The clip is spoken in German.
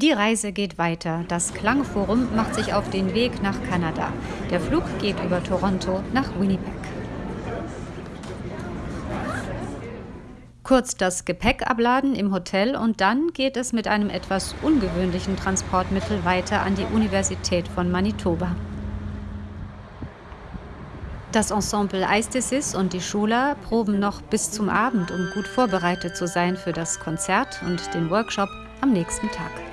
Die Reise geht weiter. Das Klangforum macht sich auf den Weg nach Kanada. Der Flug geht über Toronto nach Winnipeg. Kurz das Gepäck abladen im Hotel und dann geht es mit einem etwas ungewöhnlichen Transportmittel weiter an die Universität von Manitoba. Das Ensemble Eistesis und die Schula proben noch bis zum Abend, um gut vorbereitet zu sein für das Konzert und den Workshop am nächsten Tag.